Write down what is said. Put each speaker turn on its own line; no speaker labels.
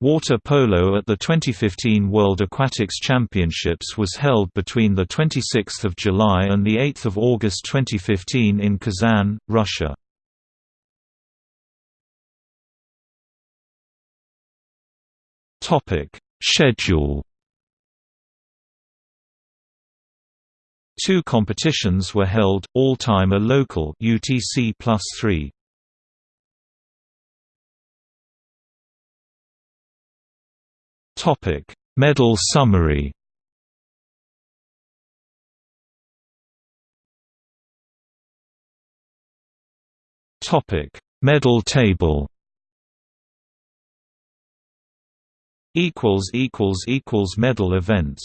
Water polo at the 2015 World Aquatics Championships was held between 26 July and 8 August 2015 in Kazan, Russia. Schedule Two competitions were held, all-time a local UTC plus 3. Topic: Medal summary. Topic: Medal table. Equals equals equals medal events.